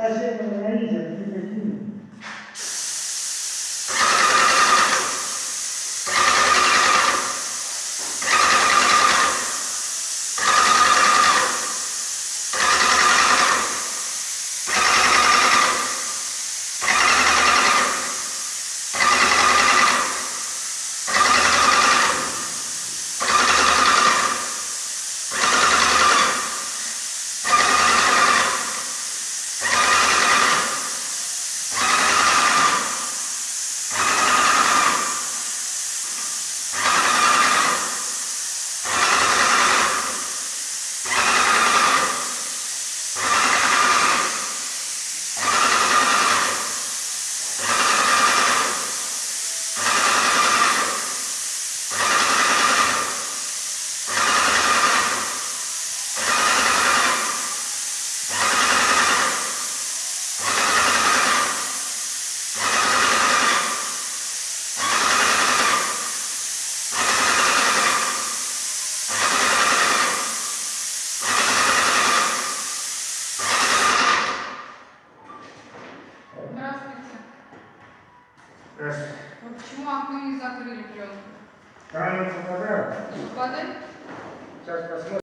Essa é a minha Вот почему окно не закрыли клеткой? Камеру показал? Воды? Сейчас посмотрим.